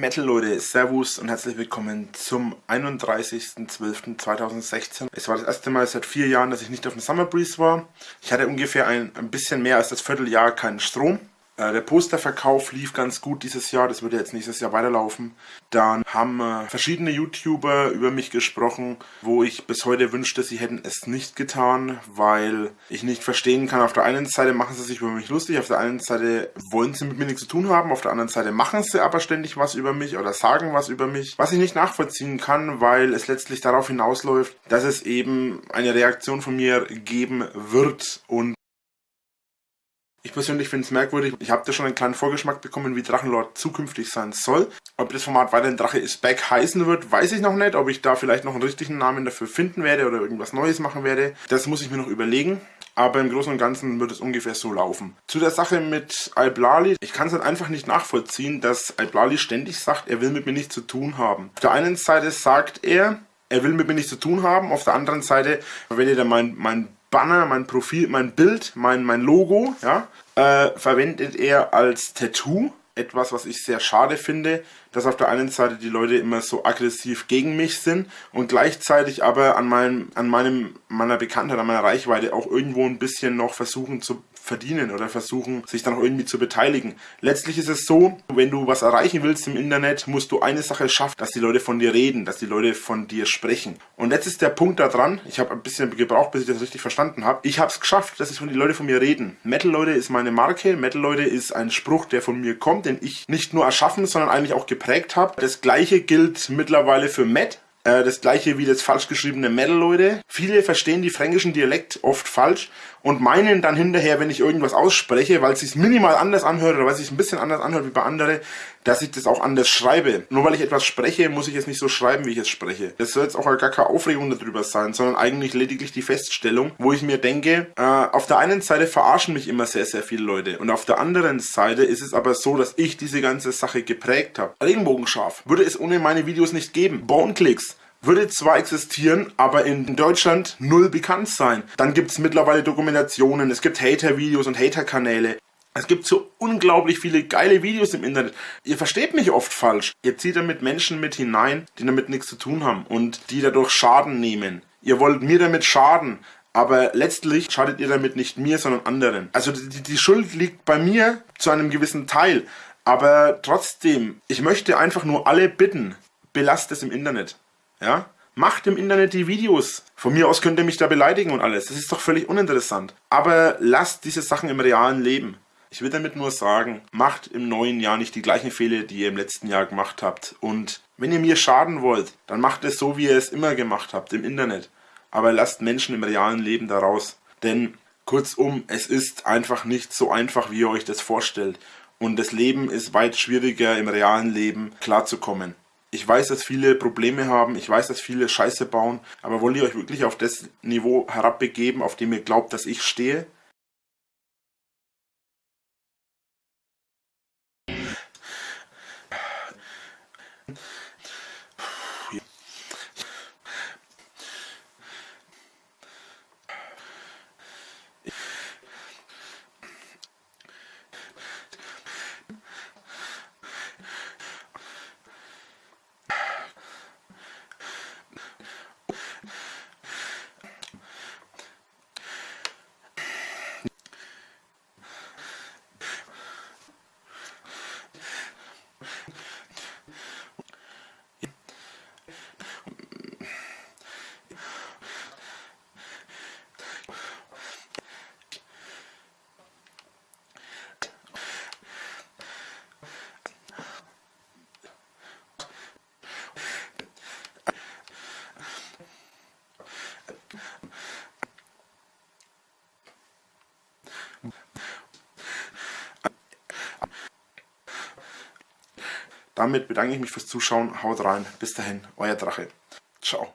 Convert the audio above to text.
Metal Leute, Servus und herzlich willkommen zum 31.12.2016. Es war das erste Mal seit vier Jahren, dass ich nicht auf dem Summer Breeze war. Ich hatte ungefähr ein, ein bisschen mehr als das Vierteljahr keinen Strom. Äh, der Posterverkauf lief ganz gut dieses Jahr, das wird jetzt nächstes Jahr weiterlaufen. Dann haben äh, verschiedene YouTuber über mich gesprochen, wo ich bis heute wünschte, sie hätten es nicht getan, weil ich nicht verstehen kann, auf der einen Seite machen sie sich über mich lustig, auf der einen Seite wollen sie mit mir nichts zu tun haben, auf der anderen Seite machen sie aber ständig was über mich oder sagen was über mich, was ich nicht nachvollziehen kann, weil es letztlich darauf hinausläuft, dass es eben eine Reaktion von mir geben wird und persönlich finde es merkwürdig. Ich habe da schon einen kleinen Vorgeschmack bekommen, wie Drachenlord zukünftig sein soll. Ob das Format weiterhin Drache ist Back heißen wird, weiß ich noch nicht. Ob ich da vielleicht noch einen richtigen Namen dafür finden werde oder irgendwas Neues machen werde, das muss ich mir noch überlegen. Aber im Großen und Ganzen wird es ungefähr so laufen. Zu der Sache mit Alblali. Ich kann es halt einfach nicht nachvollziehen, dass Alblali ständig sagt, er will mit mir nichts zu tun haben. Auf der einen Seite sagt er, er will mit mir nichts zu tun haben. Auf der anderen Seite, ihr da mein, mein Banner, mein Profil, mein Bild, mein, mein Logo, ja, äh, verwendet er als Tattoo. Etwas, was ich sehr schade finde, dass auf der einen Seite die Leute immer so aggressiv gegen mich sind und gleichzeitig aber an meinem, an meinem, meiner Bekanntheit, an meiner Reichweite auch irgendwo ein bisschen noch versuchen zu verdienen oder versuchen, sich dann auch irgendwie zu beteiligen. Letztlich ist es so, wenn du was erreichen willst im Internet, musst du eine Sache schaffen, dass die Leute von dir reden, dass die Leute von dir sprechen. Und jetzt ist der Punkt da dran, ich habe ein bisschen gebraucht, bis ich das richtig verstanden habe. Ich habe es geschafft, dass es von die Leute von mir reden. Metal-Leute ist meine Marke, Metal-Leute ist ein Spruch, der von mir kommt, den ich nicht nur erschaffen, sondern eigentlich auch geprägt habe. Das gleiche gilt mittlerweile für Matt, äh, das gleiche wie das falsch geschriebene Metal, Leute. Viele verstehen die fränkischen Dialekt oft falsch und meinen dann hinterher, wenn ich irgendwas ausspreche, weil es sich minimal anders anhört oder weil es sich ein bisschen anders anhört wie bei anderen, dass ich das auch anders schreibe. Nur weil ich etwas spreche, muss ich es nicht so schreiben, wie ich es spreche. Das soll jetzt auch gar keine Aufregung darüber sein, sondern eigentlich lediglich die Feststellung, wo ich mir denke, äh, auf der einen Seite verarschen mich immer sehr, sehr viele Leute und auf der anderen Seite ist es aber so, dass ich diese ganze Sache geprägt habe. Regenbogenscharf würde es ohne meine Videos nicht geben. Boneklicks würde zwar existieren, aber in Deutschland null bekannt sein. Dann gibt es mittlerweile Dokumentationen, es gibt Hater-Videos und Hater-Kanäle. Es gibt so unglaublich viele geile Videos im Internet. Ihr versteht mich oft falsch. Ihr zieht damit Menschen mit hinein, die damit nichts zu tun haben und die dadurch Schaden nehmen. Ihr wollt mir damit schaden, aber letztlich schadet ihr damit nicht mir, sondern anderen. Also die, die Schuld liegt bei mir zu einem gewissen Teil. Aber trotzdem, ich möchte einfach nur alle bitten, belasst es im Internet. Ja? Macht im Internet die Videos. Von mir aus könnt ihr mich da beleidigen und alles. Das ist doch völlig uninteressant. Aber lasst diese Sachen im realen Leben. Ich will damit nur sagen, macht im neuen Jahr nicht die gleichen Fehler, die ihr im letzten Jahr gemacht habt. Und wenn ihr mir schaden wollt, dann macht es so, wie ihr es immer gemacht habt, im Internet. Aber lasst Menschen im realen Leben daraus. Denn kurzum, es ist einfach nicht so einfach, wie ihr euch das vorstellt. Und das Leben ist weit schwieriger im realen Leben klarzukommen. Ich weiß, dass viele Probleme haben, ich weiß, dass viele Scheiße bauen, aber wollt ihr euch wirklich auf das Niveau herabbegeben, auf dem ihr glaubt, dass ich stehe? Damit bedanke ich mich fürs Zuschauen. Haut rein. Bis dahin, euer Drache. Ciao.